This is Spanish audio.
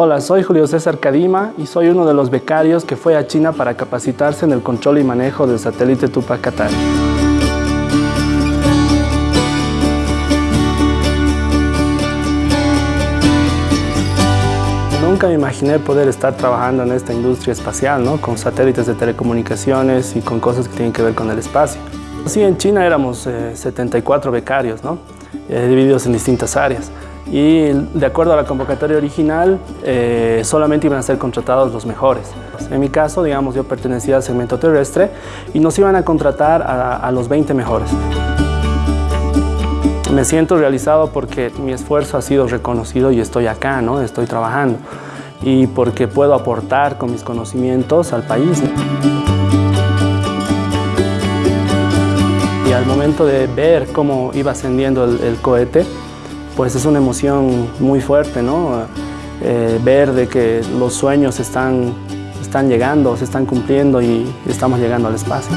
Hola, soy Julio César Cadima y soy uno de los becarios que fue a China para capacitarse en el control y manejo del satélite Tupac Katari. Nunca me imaginé poder estar trabajando en esta industria espacial, ¿no? con satélites de telecomunicaciones y con cosas que tienen que ver con el espacio. Sí, en China éramos 74 eh, becarios, ¿no? Eh, divididos en distintas áreas y de acuerdo a la convocatoria original eh, solamente iban a ser contratados los mejores. En mi caso, digamos, yo pertenecía al segmento terrestre y nos iban a contratar a, los 20 mejores. Me siento realizado porque mi esfuerzo ha sido reconocido y estoy acá, ¿no? estoy trabajando y porque puedo aportar con mis conocimientos al país. Y al momento de ver cómo iba ascendiendo el cohete, pues es una emoción muy fuerte, ¿no? Eh, ver de que los sueños están, están llegando, se están cumpliendo y estamos llegando al espacio.